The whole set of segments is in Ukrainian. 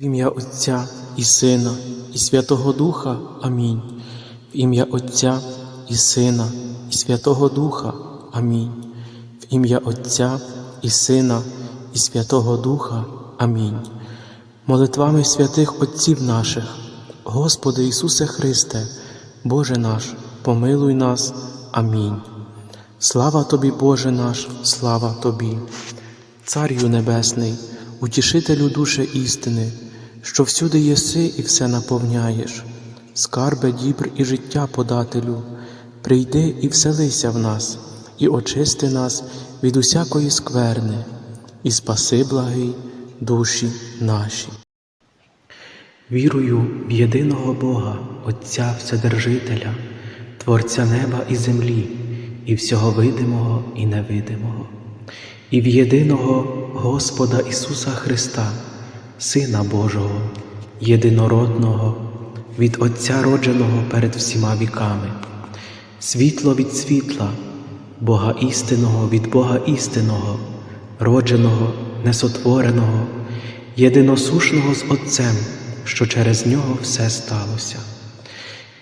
В ім'я Отця і Сина, і Святого Духа. Амінь. В ім'я Отця і Сина, і Святого Духа. Амінь. В ім'я Отця і Сина, і Святого Духа. Амінь. Молитвами святих Отців наших, Господи Ісусе Христе, Боже наш, помилуй нас. Амінь. Слава Тобі, Боже наш, слава Тобі, Царю Небесний, утішителю душі істини, що всюди єси і все наповняєш, скарбе дібр і життя подателю, прийди і вселися в нас, і очисти нас від усякої скверни, і спаси благий душі наші. Вірую в єдиного Бога, Отця Вседержителя, Творця неба і землі, і всього видимого і невидимого, і в єдиного Господа Ісуса Христа, Сина Божого, єдинородного, від Отця родженого перед всіма віками, світло від світла, Бога істинного від Бога істинного, родженого, несотвореного, єдиносушного з Отцем, що через нього все сталося.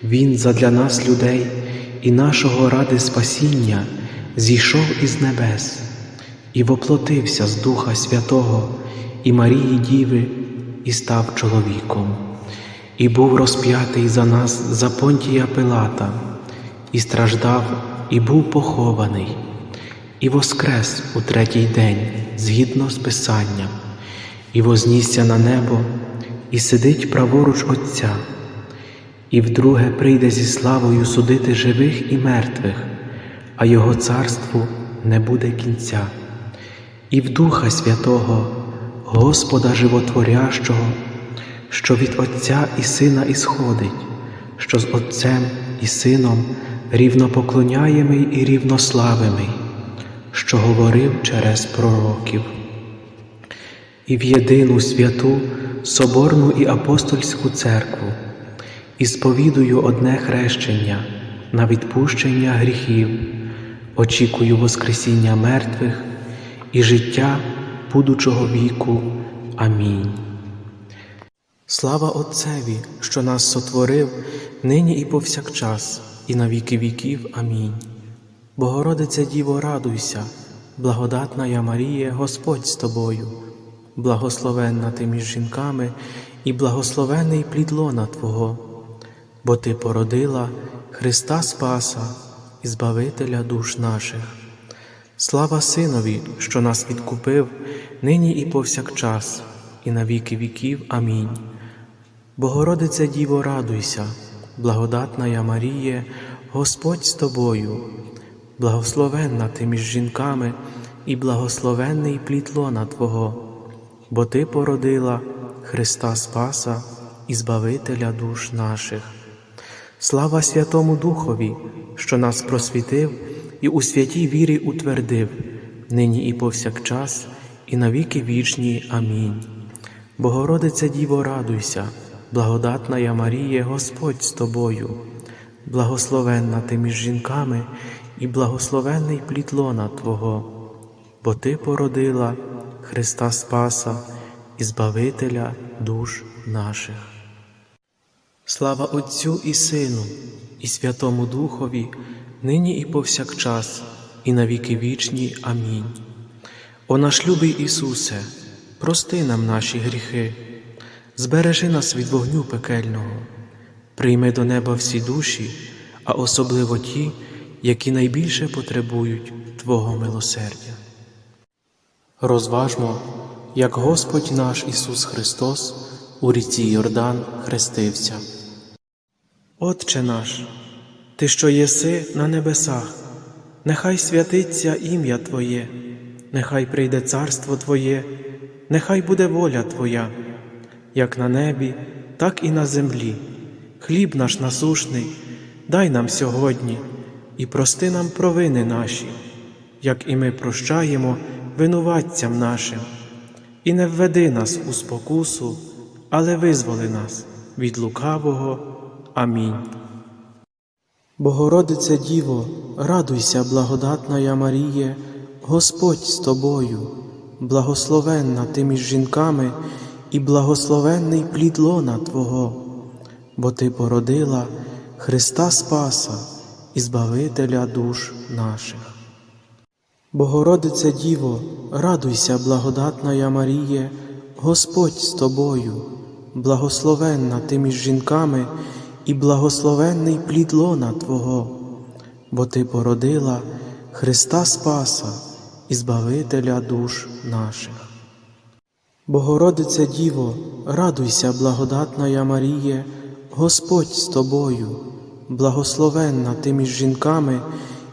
Він задля нас, людей, і нашого ради спасіння зійшов із небес і воплотився з Духа Святого і Марії Діви, і став чоловіком, і був розп'ятий за нас за понтія Пилата, і страждав, і був похований, і воскрес у третій день згідно з Писанням, і вознісся на небо, і сидить праворуч Отця. І вдруге прийде зі славою судити живих і мертвих, а Його царству не буде кінця, і в Духа Святого, Господа Животворящого, що від Отця і Сина ісходить, що з Отцем і Сином рівнопоклоняємий і рівнославимий, що говорив через пророків. І в єдину святу Соборну і апостольську церкву і сповідую одне хрещення на відпущення гріхів, очікую Воскресіння мертвих і життя будучого віку. Амінь. Слава Отцеві, що нас сотворив нині і повсякчас, і на віки віків. Амінь. Богородице Діво, радуйся, благодатна я Марія, Господь з тобою, благословенна ти між жінками, і благословений плід лона Твого бо Ти породила Христа Спаса і Збавителя душ наших. Слава Синові, що нас відкупив нині і повсякчас, і на віки віків. Амінь. Богородице Діво, радуйся, благодатна я Маріє, Господь з тобою, благословенна ти між жінками, і благословенний плід лона Твого, бо Ти породила Христа Спаса і Збавителя душ наших. Слава Святому Духові, що нас просвітив і у святій вірі утвердив, нині і повсякчас, і на віки вічні. Амінь. Богородице Діво, радуйся, благодатна я Маріє, Господь з тобою, благословенна ти між жінками, і благословенний плід лона Твого, бо Ти породила Христа Спаса і Збавителя душ наших. Слава Отцю і Сину, і Святому Духові, нині і повсякчас, і на віки вічні. Амінь. О наш любий Ісусе, прости нам наші гріхи, збережи нас від вогню пекельного, прийми до неба всі душі, а особливо ті, які найбільше потребують Твого милосердя. Розважмо, як Господь наш Ісус Христос у ріці Йордан хрестився. Отче наш, Ти, що єси на небесах, нехай святиться ім'я Твоє, нехай прийде царство Твоє, нехай буде воля Твоя, як на небі, так і на землі. Хліб наш насушний, дай нам сьогодні і прости нам провини наші, як і ми прощаємо винуватцям нашим, і не введи нас у спокусу, але визволи нас від лукавого. Амінь. Богородице Діво, радуйся, благодатна я Маріє, Господь з тобою, благословенна ти між жінками, і благословенний плід лона Твого, бо Ти породила Христа Спаса і Збавителя душ наших. Богородице Діво, радуйся, благодатна Маріє, Господь з тобою, благословенна ти між жінками, і благословенний плід лона Твого, бо Ти породила Христа Спаса і Збавителя душ наших. Богородице Діво, радуйся, благодатна Маріє, Господь з тобою, благословенна ти між жінками,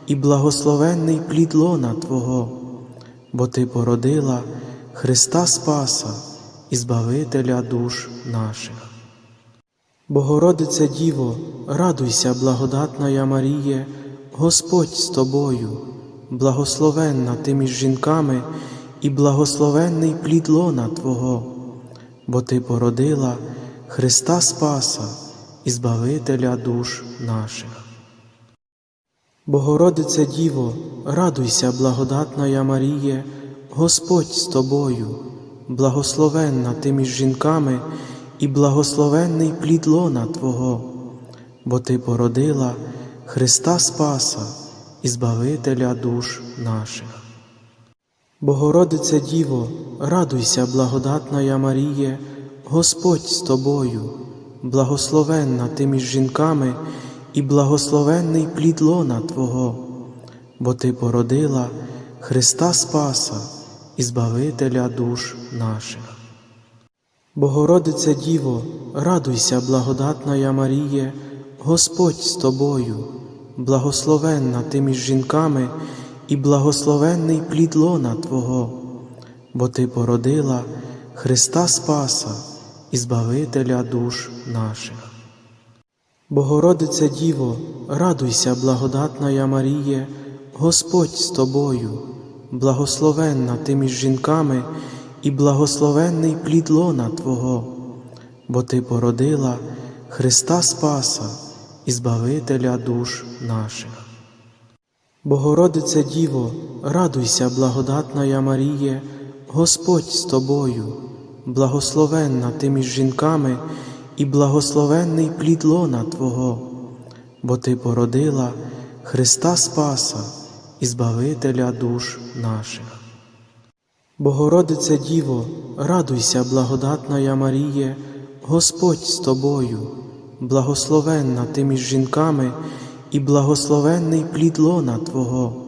і благословенний плід лона Твого, бо Ти породила Христа Спаса і Збавителя душ наших. Богородице Діво, радуйся, благодатна Маріє, Господь з тобою, благословенна ти між жінками, і благословенний плід лона Твого, бо Ти породила Христа Спаса і Збавителя душ наших. Богородице Діво, радуйся, благодатна Маріє, Господь з тобою, благословенна ти між жінками, і благословенний плід лона Твого, бо Ти породила Христа Спаса і Збавителя душ наших. Богородице Діво, радуйся, благодатна Маріє, Господь з тобою, благословенна ти між жінками, і благословенний плід лона Твого, бо Ти породила Христа Спаса і Збавителя душ наших. Богородице Діво, радуйся, благодатна Маріє, Господь з тобою, благословенна ти між жінками, і благословенний плід лона Твого, бо Ти породила Христа Спаса і Збавителя душ наших. Богородице Діво, радуйся, благодатна Маріє, Господь з тобою, благословенна ти між жінками, і благословенний плід лона Твого, бо Ти породила Христа Спаса і Збавителя душ наших. Богородице Діво, радуйся, благодатна Маріє, Господь з тобою, благословенна ти між жінками, і благословенний плід лона Твого, бо Ти породила Христа Спаса і Збавителя душ наших. Богородице Діво, радуйся, благодатна Маріє, Господь з тобою, благословенна ти між жінками, і благословенний плід лона Твого,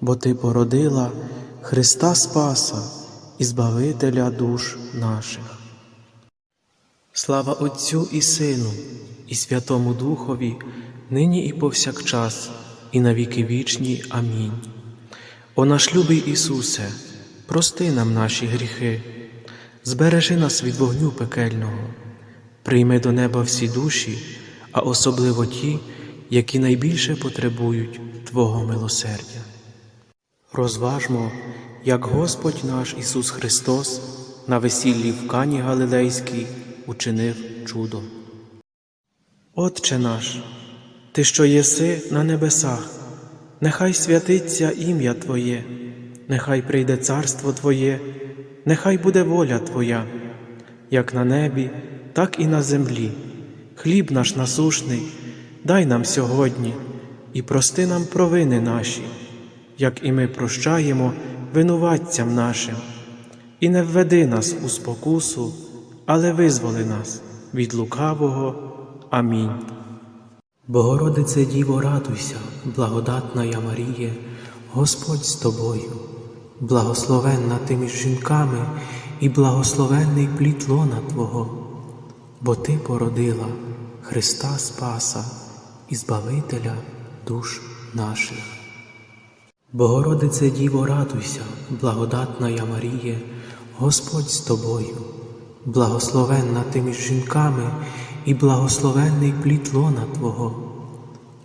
бо Ти породила Христа Спаса і Збавителя душ наших. Слава Отцю і Сину, і Святому Духові, нині і повсякчас, і на віки вічні. Амінь. О наш любий Ісусе, прости нам наші гріхи, збережи нас від вогню пекельного, прийми до неба всі душі, а особливо ті, які найбільше потребують Твого милосердя. Розважмо, як Господь наш Ісус Христос на весіллі в Кані Галилейській учинив чудо. Отче наш, Ти, що єси на небесах, нехай святиться ім'я Твоє, нехай прийде царство Твоє, нехай буде воля Твоя, як на небі, так і на землі. Хліб наш насушний, дай нам сьогодні і прости нам провини наші, як і ми прощаємо винуватцям нашим, і не введи нас у спокусу, але визволи нас від лукавого. Амінь. Богородице Діво, радуйся, благодатна я Маріє, Господь з тобою, благословенна ти між жінками і благословенний плід лона Твого, бо Ти породила Христа Спаса і Збавителя душ наших. Богородице Діво, радуйся, благодатна я Маріє, Господь з тобою, благословенна ти між жінками і благословенний плід лона Твого,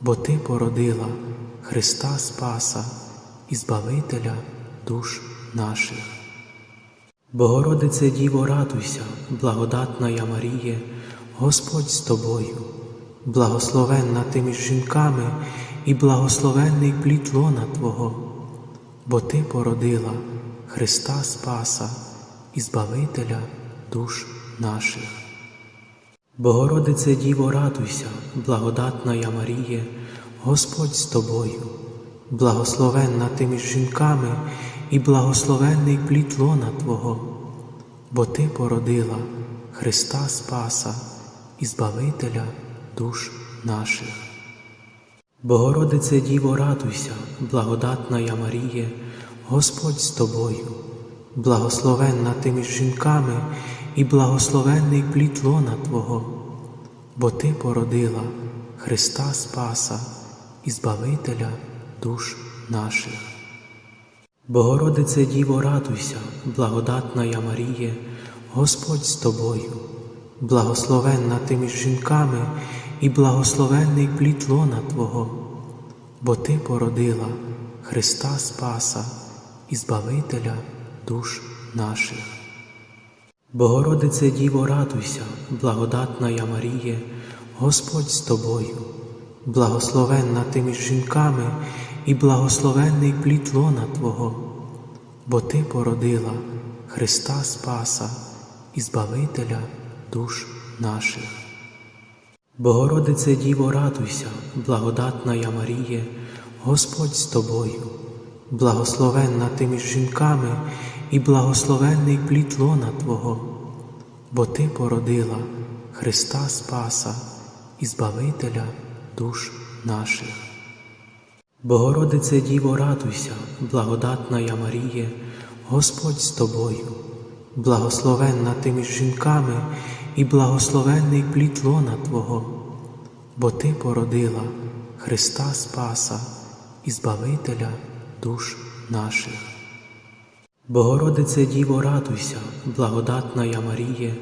бо Ти породила Христа Спаса і Збавителя душ наших. Богородице Діво, радуйся, благодатна я Маріє, Господь з тобою, благословенна ти між жінками і благословенний плід лона Твого, бо Ти породила Христа Спаса і Збавителя душ наших. Богородице Діво, радуйся, благодатна я Маріє, Господь з тобою, благословенна ти між жінками і благословенний плід лона Твого, бо Ти породила Христа Спаса і Збавителя душ наших. Богородице Діво, радуйся, благодатна я Маріє, Господь з тобою, благословенна ти між жінками і благословенний плід лона Твого, бо Ти породила Христа Спаса і Збавителя душ наших. Богородице Діво, радуйся, благодатна я Маріє, Господь з тобою, благословенна ти між жінками і благословенний плід лона Твого, бо Ти породила Христа Спаса і Збавителя душ наших. Богородице Діво, радуйся, благодатна я Маріє, Господь з тобою, благословенна ти між жінками і благословенний плід лона Твого, бо Ти породила Христа Спаса і Збавителя душ наших. Богородице Діво, радуйся, благодатна я Маріє, Господь з тобою, благословенна ти між жінками і благословенний плід лона Твого, бо Ти породила Христа Спаса і Збавителя душ наших. Богородице Діво, радуйся, благодатна я Маріє, Господь з тобою, благословенна ти між жінками і благословенний плід лона Твого, бо Ти породила Христа Спаса і Збавителя душ наших. Богородице Діво, радуйся, благодатна я Маріє,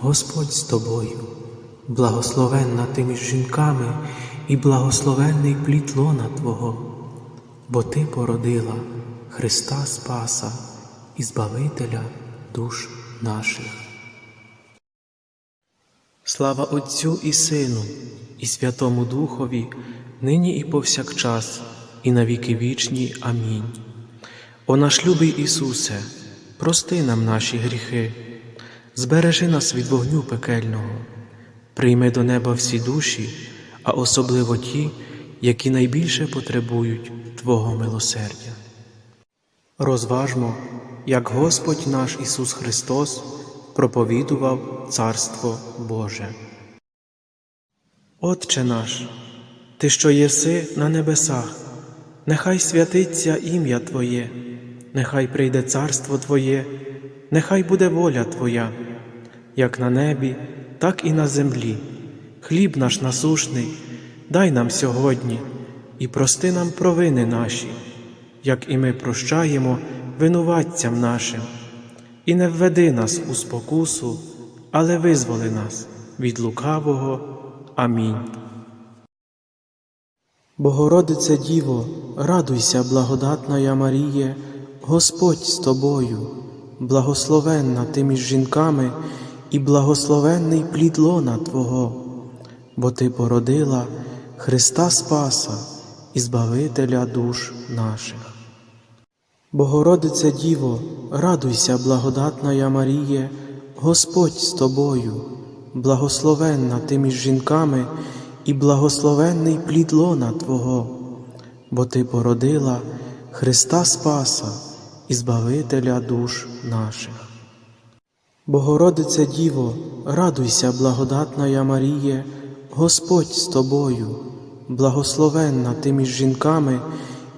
Господь з тобою, благословенна ти між жінками і благословенний плід лона Твого, бо Ти породила Христа Спаса і Збавителя душ наших. Слава Отцю і Сину, і Святому Духові, нині і повсякчас, і на віки вічні. Амінь. О наш любий Ісусе, прости нам наші гріхи, збережи нас від вогню пекельного, прийми до неба всі душі, а особливо ті, які найбільше потребують Твого милосердя. Розважмо, як Господь наш Ісус Христос проповідував Царство Боже. Отче наш, Ти, що єси на небесах, нехай святиться ім'я Твоє, нехай прийде царство Твоє, нехай буде воля Твоя, як на небі, так і на землі. Хліб наш насушний, дай нам сьогодні і прости нам провини наші, як і ми прощаємо винуватцям нашим, і не введи нас у спокусу, але визволи нас від лукавого. Амінь. Богородице Діво, радуйся, благодатна я Маріє, Господь з тобою, благословенна ти між жінками і благословенний плід лона Твого, бо Ти породила Христа Спаса і Збавителя душ наших. Богородице Діво, радуйся, благодатна я Маріє, Господь з тобою, благословенна ти між жінками і благословенний плід лона Твого, бо Ти породила Христа Спаса і Збавителя душ наших. Богородице Діво, радуйся, благодатна я Маріє, Господь з тобою, благословенна ти між жінками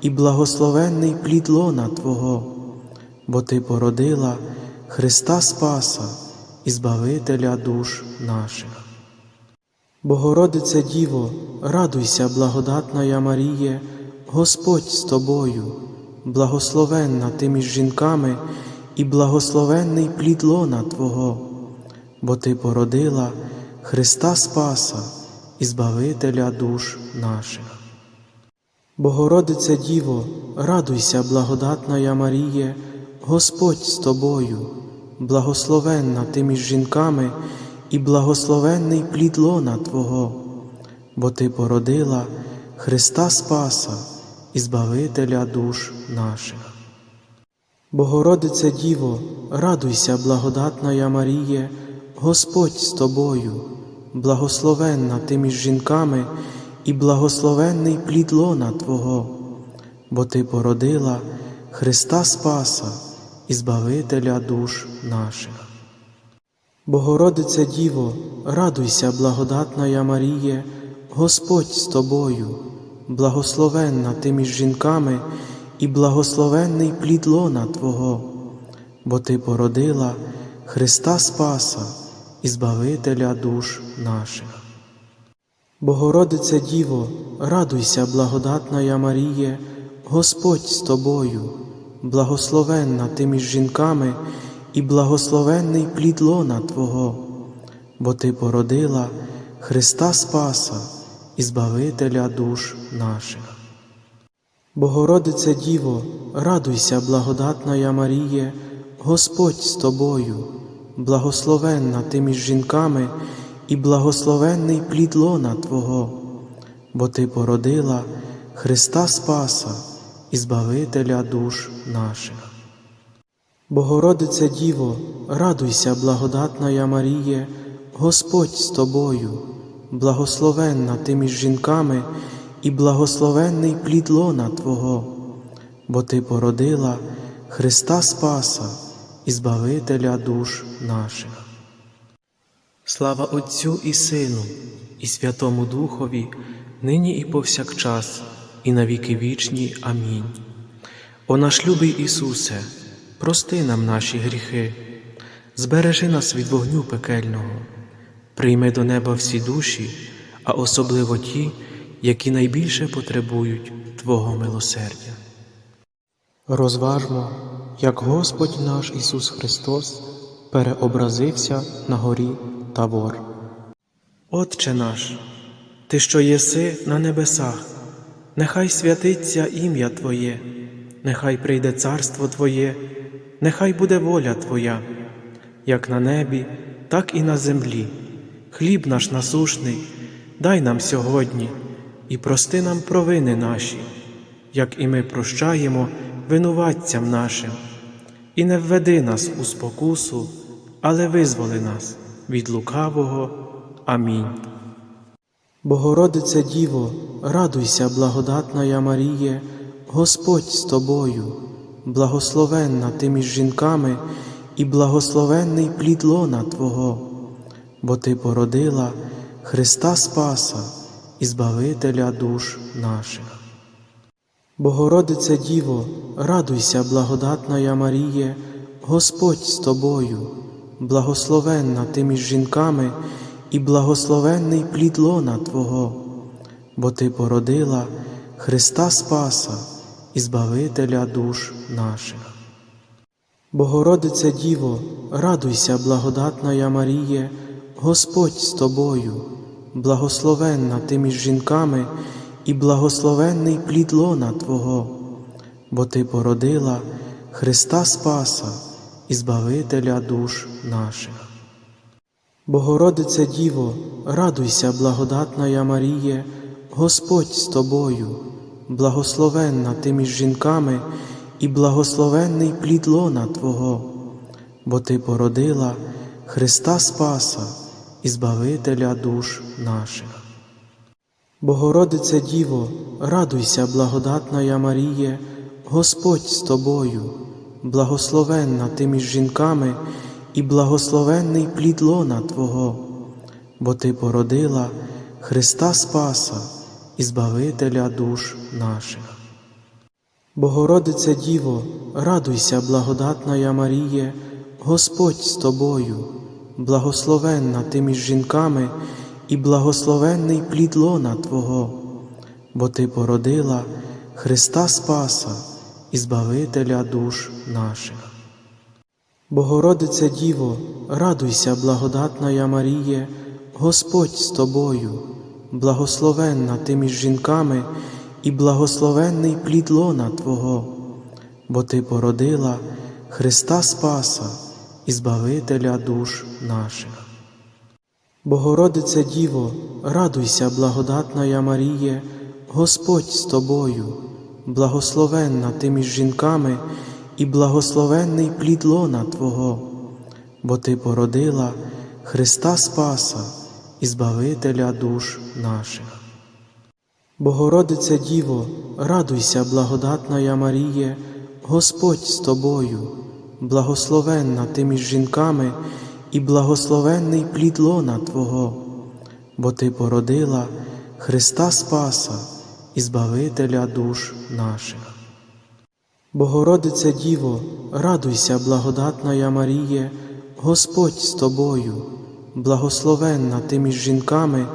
і благословенний плід лона Твого, бо Ти породила Христа Спаса і Збавителя душ наших. Богородице Діво, радуйся, благодатна я Маріє, Господь з тобою, благословенна ти між жінками і благословенний плід лона Твого, бо Ти породила Христа Спаса Збавителя душ наших. Богородице Діво, радуйся, благодатна Маріє, Господь з тобою, благословенна ти між жінками і благословенний плід лона Твого, бо Ти породила Христа Спаса і Збавителя душ наших. Богородице Діво, радуйся, благодатна Маріє, Господь з тобою, благословенна ти між жінками, і благословенний плід лона Твого, бо Ти породила Христа Спаса і Збавителя душ наших. Богородице Діво, радуйся, благодатна Маріє, Господь з тобою, благословенна ти між жінками, і благословенний плід лона Твого, бо Ти породила Христа Спаса і Збавителя душ наших. Богородице Діво, радуйся, благодатна Маріє, Господь з тобою, благословенна ти між жінками, і благословенний плід лона Твого, бо Ти породила Христа Спаса і Збавителя душ наших. Богородице Діво, радуйся, благодатна Маріє, Господь з тобою, благословенна ти між жінками, і благословенний плід лона Твого, бо Ти породила Христа Спаса і Збавителя душ наших. Богородице Діво, радуйся, благодатна Маріє, Господь з тобою, благословенна ти між жінками, і благословенний плід лона Твого, бо Ти породила Христа Спаса і Збавителя душ наших. Слава Отцю і Сину, і Святому Духові, нині і повсякчас, і на віки вічні. Амінь. О наш любий Ісусе, прости нам наші гріхи, збережи нас від вогню пекельного, прийми до неба всі душі, а особливо ті, які найбільше потребують Твого милосердя. Розважмо, як Господь наш Ісус Христос переобразився на горі Тавор. Отче наш, Ти, що єси на небесах, нехай святиться ім'я Твоє, нехай прийде царство Твоє, нехай буде воля Твоя, як на небі, так і на землі. Хліб наш насушний, дай нам сьогодні і прости нам провини наші, як і ми прощаємо винуватцям нашим, і не введи нас у спокусу, але визволи нас від лукавого. Амінь. Богородице Діво, радуйся, благодатна Маріє, Господь з тобою, благословенна ти між жінками, і благословенний плід лона Твого, бо Ти породила Христа Спаса і Збавителя душ наших. Богородице Діво, радуйся, благодатна Маріє, Господь з тобою, благословенна ти між жінками, і благословенний плід лона Твого, бо Ти породила Христа Спаса і Збавителя душ наших. Богородице Діво, радуйся, благодатна Маріє, Господь з тобою, благословенна ти між жінками, і благословенний плід лона Твого, бо Ти породила Христа Спаса і Збавителя душ наших. Богородице Діво, радуйся, благодатна Маріє, Господь з тобою, благословенна ти між жінками, і благословенний плід лона Твого, бо Ти породила Христа Спаса і Збавителя душ наших. Богородице Діво, радуйся, благодатна Маріє, Господь з тобою, благословенна ти між жінками, і благословенний плід лона Твого, бо Ти породила Христа Спаса і Збавителя душ наших. Богородице Діво, радуйся, благодатна Маріє, Господь з тобою, благословенна ти між жінками, і благословенний плід лона Твого, бо Ти породила Христа Спаса і Збавителя душ наших. Богородице Діво, радуйся, благодатна Маріє, Господь з тобою, благословенна ти між жінками, і благословенний плід лона Твого, бо Ти породила Христа Спаса і Збавителя душ наших. Богородице Діво, радуйся, благодатна Маріє, Господь з тобою, благословенна ти між жінками, і благословенний плід лона Твого, бо Ти породила Христа Спаса і Збавителя душ наших. Богородице Діво, радуйся, благодатна Маріє, Господь з тобою, благословенна ти між жінками і благословенний плід лона Твого, бо Ти породила Христа Спаса і Збавителя душ наших. Богородице Діво, радуйся, благодатна Маріє, Господь з тобою, благословенна ти між жінками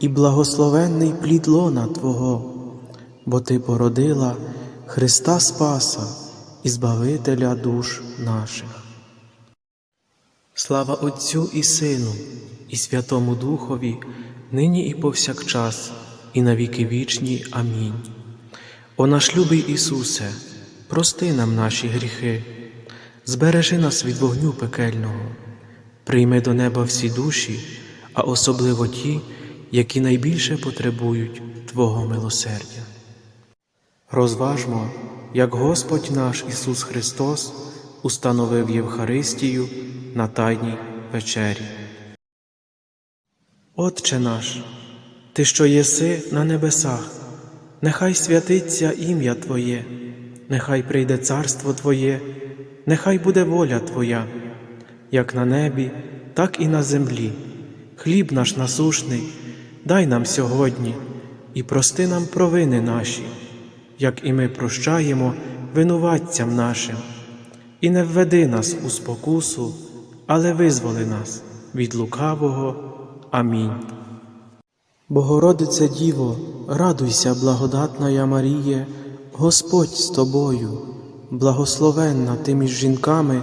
і благословенний плід лона Твого, бо Ти породила Христа Спаса і Збавителя душ наших. Слава Отцю і Сину, і Святому Духові, нині і повсякчас, і на віки вічні. Амінь. О наш любий Ісусе, прости нам наші гріхи, збережи нас від вогню пекельного, прийми до неба всі душі, а особливо ті, які найбільше потребують Твого милосердя. Розважмо, як Господь наш Ісус Христос установив Євхаристію на Тайній вечері. Отче наш, Ти, що єси на небесах, нехай святиться ім'я Твоє, нехай прийде царство Твоє, нехай буде воля Твоя, як на небі, так і на землі. Хліб наш насушний, дай нам сьогодні і прости нам провини наші, як і ми прощаємо винуватцям нашим, і не введи нас у спокусу, але визволи нас від лукавого. Амінь. Богородице Діво, радуйся, благодатна Маріє, Господь з тобою, благословенна ти між жінками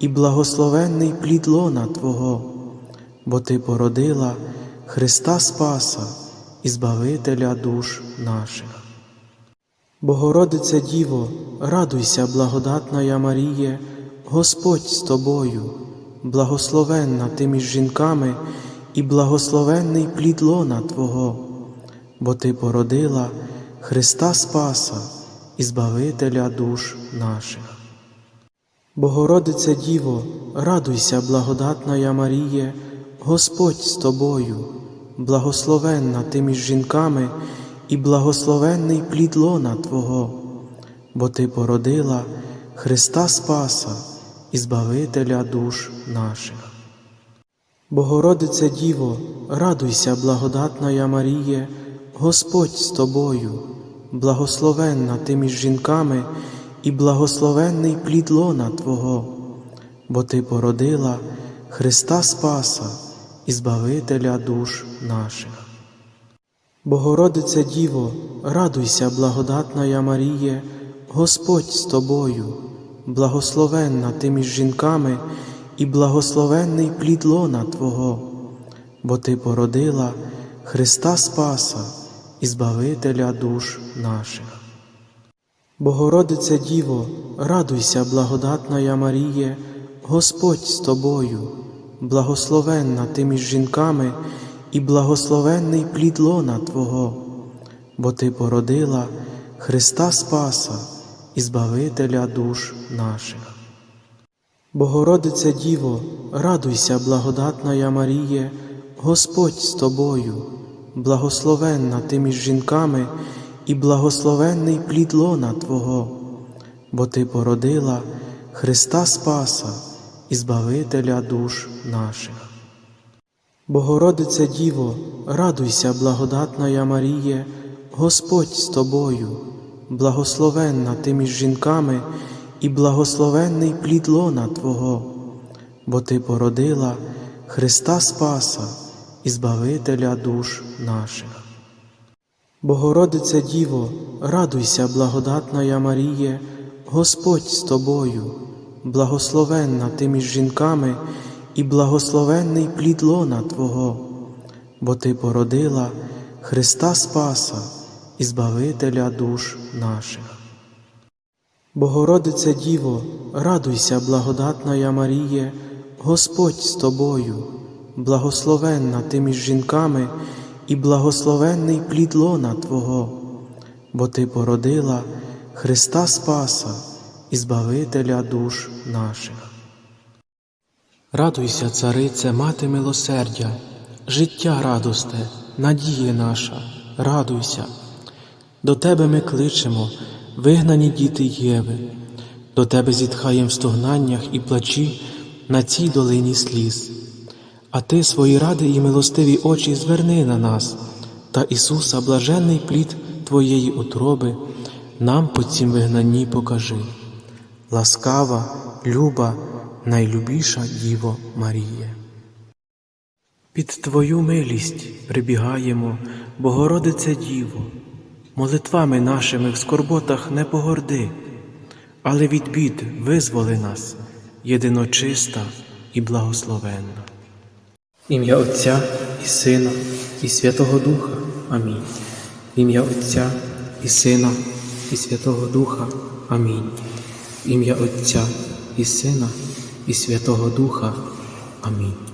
і благословенний плід лона Твого, бо Ти породила Христа Спаса і Збавителя душ наших. Богородице Діво, радуйся, благодатна Маріє, Господь з тобою, благословенна ти між жінками і благословенний плід лона Твого, бо Ти породила Христа Спаса і Збавителя душ наших. Богородице Діво, радуйся, благодатна Маріє, Господь з тобою, благословенна ти між жінками і благословенний плід лона Твого, бо Ти породила Христа Спаса Збавителя душ наших. Богородице Діво, радуйся, благодатна Маріє, Господь з тобою, благословенна ти між жінками і благословенний плід лона Твого, бо Ти породила Христа Спаса і Збавителя душ наших. Богородице Діво, радуйся, благодатна Маріє, Господь з тобою, благословенна ти між жінками і благословенний плід лона Твого, бо Ти породила Христа Спаса і Збавителя душ наших. Богородице Діво, радуйся, благодатна Маріє, Господь з тобою, благословенна ти між жінками і благословенний плід лона Твого, бо Ти породила Христа Спаса і Збавителя душ наших. Богородице Діво, радуйся, благодатна Маріє, Господь з тобою, благословенна ти між жінками і благословенний плід лона Твого, бо Ти породила Христа Спаса і Збавителя душ наших. Богородице Діво, радуйся, благодатна Маріє, Господь з тобою, благословенна ти між жінками і благословенний плід лона Твого, бо Ти породила Христа Спаса і Збавителя душ наших. Богородице Діво, радуйся, благодатна Маріє, Господь з тобою, благословенна ти між жінками і благословенний плід лона Твого, бо Ти породила Христа Спаса і Збавителя душ наших. Богородице Діво, радуйся, благодатна Маріє, Господь з тобою, благословенна ти між жінками і благословенний плід лона Твого, бо Ти породила Христа Спаса і Збавителя душ наших. Радуйся, царице, мати милосердя, життя радосте, надія наша, радуйся. До тебе ми кличемо, вигнані діти Єви, до тебе зітхаєм в стогнаннях і плачі на цій долині сліз. А ти свої ради і милостиві очі зверни на нас, та Ісуса, блаженний плід Твоєї утроби, нам по цім вигнанні покажи. Ласкава, люба, найлюбіша Діво Маріє. Під Твою милість прибігаємо, Богородице Діво, молитвами нашими в скорботах не погорди, але від бід визволи нас, єдиночиста і благословенна. Ім'я Отця і Сина, і Святого Духа. Амінь. Ім'я Отця і Сина, і Святого Духа. Амінь. Ім'я Отця і Сина, і Святого Духа. Амінь.